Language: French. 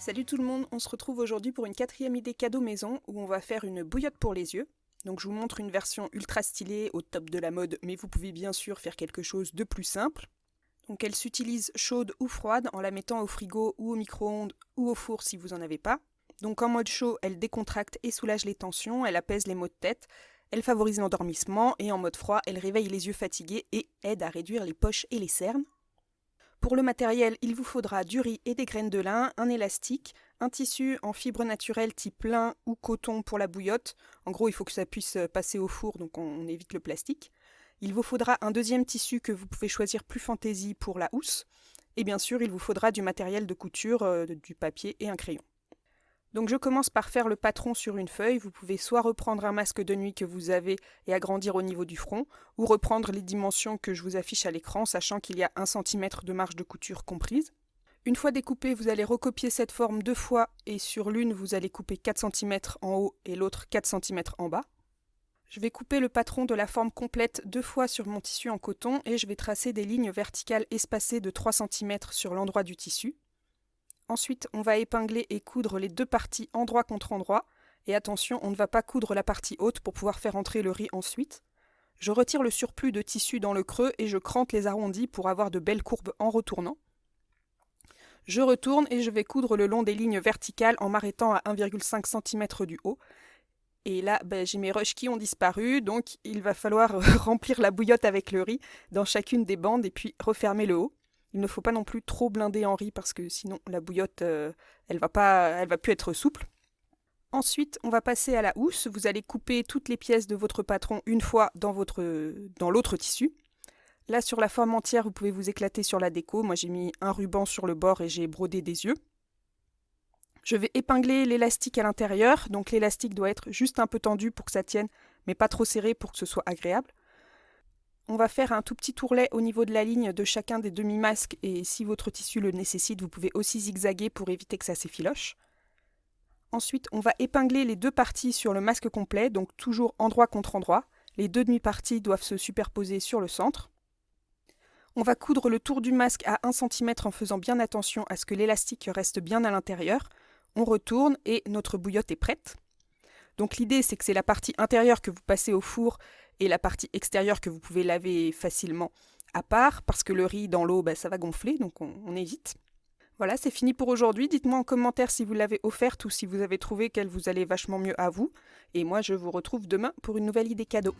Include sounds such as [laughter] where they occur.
Salut tout le monde, on se retrouve aujourd'hui pour une quatrième idée cadeau maison où on va faire une bouillotte pour les yeux. Donc je vous montre une version ultra stylée au top de la mode, mais vous pouvez bien sûr faire quelque chose de plus simple. Donc elle s'utilise chaude ou froide en la mettant au frigo ou au micro-ondes ou au four si vous n'en avez pas. Donc en mode chaud, elle décontracte et soulage les tensions, elle apaise les maux de tête, elle favorise l'endormissement et en mode froid, elle réveille les yeux fatigués et aide à réduire les poches et les cernes. Pour le matériel, il vous faudra du riz et des graines de lin, un élastique, un tissu en fibre naturelle type lin ou coton pour la bouillotte. En gros, il faut que ça puisse passer au four, donc on, évite le plastique. Il vous faudra un deuxième tissu que vous pouvez choisir plus fantaisie pour la housse. Et bien sûr, il vous faudra du matériel de couture, euh, du papier et un crayon. Donc je commence par faire le patron sur une feuille. Vous pouvez soit reprendre un masque de nuit que vous avez et agrandir au niveau du front, ou reprendre les dimensions que je vous affiche à l'écran, sachant qu'il y a 1 cm de marge de couture comprise. Une fois découpé, vous allez recopier cette forme deux fois et sur l'une, vous allez couper 4 cm en haut et l'autre 4 cm en bas. Je vais couper le patron de la forme complète deux fois sur mon tissu en coton et je vais tracer des lignes verticales espacées de 3 cm sur l'endroit du tissu. Ensuite, on va épingler et coudre les deux parties endroit contre endroit. Et attention, on ne va pas coudre la partie haute pour pouvoir faire entrer le riz ensuite. Je retire le surplus de tissu dans le creux et je crante les arrondis pour avoir de belles courbes en retournant. Je retourne et je vais coudre le long des lignes verticales en m'arrêtant à 1,5 cm du haut. Et là, ben, j'ai mes rushs qui ont disparu, donc il va falloir [laughs] remplir la bouillotte avec le riz dans chacune des bandes et puis refermer le haut. Il ne faut pas non plus trop blinder Henri parce que sinon la bouillotte, euh, elle va pas, elle va plus être souple. Ensuite, on va passer à la housse. Vous allez couper toutes les pièces de votre patron une fois dans votre dans l'autre tissu. Là, sur la forme entière, vous pouvez vous éclater sur la déco. Moi, j'ai mis un ruban sur le bord et j'ai brodé des yeux. Je vais épingler l'élastique à l'intérieur. Donc, l'élastique doit être juste un peu tendu pour que ça tienne, mais pas trop serré pour que ce soit agréable. On va faire un tout petit tourlet au niveau de la ligne de chacun des demi-masques et si votre tissu le nécessite, vous pouvez aussi zigzaguer pour éviter que ça s'effiloche. Ensuite, on va épingler les deux parties sur le masque complet, donc toujours endroit contre endroit. Les deux demi-parties doivent se superposer sur le centre. On va coudre le tour du masque à 1 cm en faisant bien attention à ce que l'élastique reste bien à l'intérieur. On retourne et notre bouillotte est prête. Donc l'idée c'est que c'est la partie intérieure que vous passez au four et la partie extérieure que vous pouvez laver facilement à part, parce que le riz dans l'eau, bah, ça va gonfler, donc on, évite. Voilà, c'est fini pour aujourd'hui. Dites-moi en commentaire si vous l'avez offerte ou si vous avez trouvé qu'elle vous allait vachement mieux à vous. Et moi, je vous retrouve demain pour une nouvelle idée cadeau.